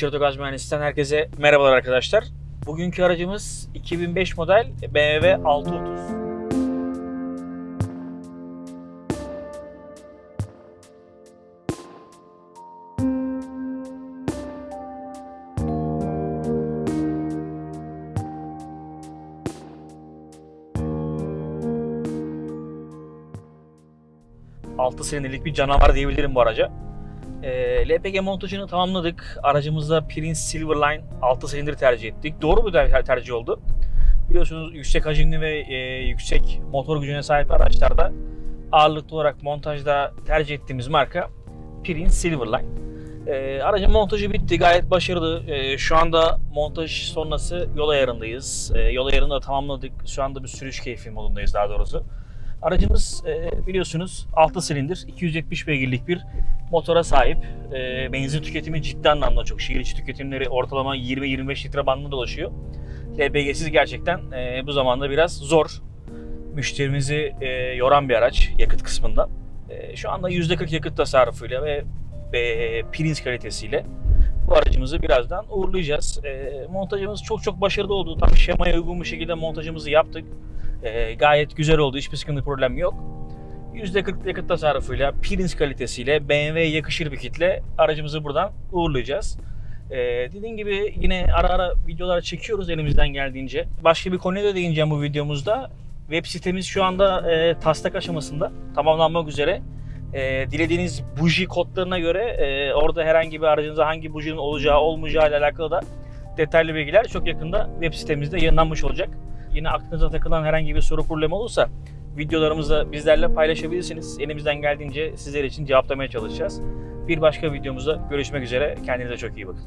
Çırtogaz Mühendisliğinden herkese merhabalar arkadaşlar. Bugünkü aracımız 2005 model BMW 630. Altı senelik bir canavar diyebilirim bu araca. E, LPG montajını tamamladık. Aracımızda Prince Silverline 6 silindir tercih ettik. Doğru bir ter- tercih oldu. Biliyorsunuz yüksek hacimli ve e, yüksek motor gücüne sahip araçlarda ağırlıklı olarak montajda tercih ettiğimiz marka Prince Silverline. E, aracın montajı bitti. Gayet başarılı. E, şu anda montaj sonrası yol ayarındayız. E, yol ayarını da tamamladık. Şu anda bir sürüş keyfi modundayız daha doğrusu. Aracımız e, biliyorsunuz 6 silindir 270 beygirlik bir motora sahip. E, benzin tüketimi ciddi anlamda çok. Şehir içi tüketimleri ortalama 20-25 litre bandında dolaşıyor. LPG'siz gerçekten e, bu zamanda biraz zor. Müşterimizi e, yoran bir araç yakıt kısmında. E, şu anda %40 yakıt tasarrufuyla ve e, Prince kalitesiyle bu aracımızı birazdan uğurlayacağız. E, montajımız çok çok başarılı oldu. Tam şemaya uygun bir şekilde montajımızı yaptık. E, gayet güzel oldu. Hiçbir sıkıntı problem yok. %40 yakıt tasarrufuyla, Prince kalitesiyle, BMW'ye yakışır bir kitle aracımızı buradan uğurlayacağız. Ee, dediğim gibi yine ara ara videolar çekiyoruz elimizden geldiğince. Başka bir konuya da değineceğim bu videomuzda. Web sitemiz şu anda e, taslak aşamasında tamamlanmak üzere. E, dilediğiniz buji kodlarına göre e, orada herhangi bir aracınıza hangi bujinin olacağı olmayacağı ile alakalı da detaylı bilgiler çok yakında web sitemizde yayınlanmış olacak. Yine aklınıza takılan herhangi bir soru problemi olursa videolarımızı bizlerle paylaşabilirsiniz. Elimizden geldiğince sizler için cevaplamaya çalışacağız. Bir başka videomuzda görüşmek üzere. Kendinize çok iyi bakın.